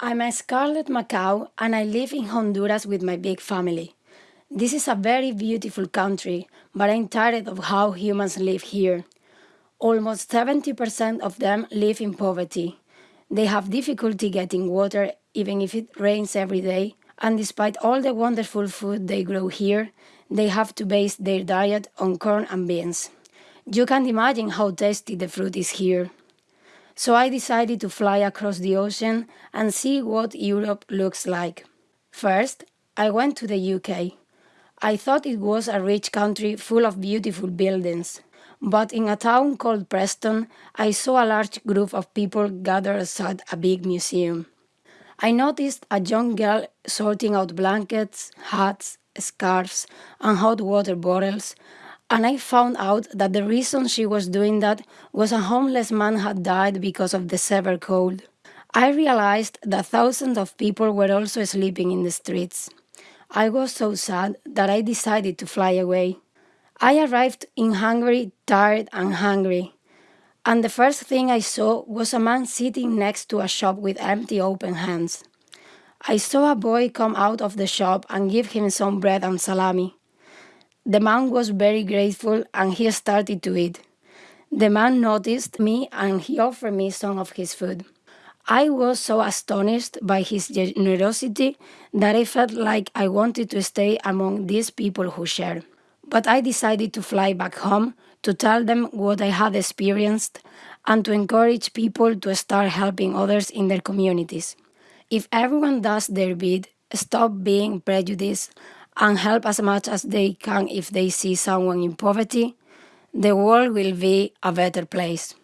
I'm a Scarlet Macaw and I live in Honduras with my big family. This is a very beautiful country, but I'm tired of how humans live here. Almost 70% of them live in poverty. They have difficulty getting water even if it rains every day, and despite all the wonderful food they grow here, they have to base their diet on corn and beans. You can't imagine how tasty the fruit is here. So I decided to fly across the ocean and see what Europe looks like. First, I went to the UK. I thought it was a rich country full of beautiful buildings. But in a town called Preston, I saw a large group of people gathered outside a big museum. I noticed a young girl sorting out blankets, hats, scarves, and hot water bottles, and I found out that the reason she was doing that was a homeless man had died because of the severe cold. I realized that thousands of people were also sleeping in the streets. I was so sad that I decided to fly away. I arrived in Hungary tired and hungry, and the first thing I saw was a man sitting next to a shop with empty open hands. I saw a boy come out of the shop and give him some bread and salami. The man was very grateful and he started to eat. The man noticed me and he offered me some of his food. I was so astonished by his generosity that I felt like I wanted to stay among these people who share but I decided to fly back home to tell them what I had experienced and to encourage people to start helping others in their communities. If everyone does their bit, stop being prejudiced, and help as much as they can if they see someone in poverty, the world will be a better place.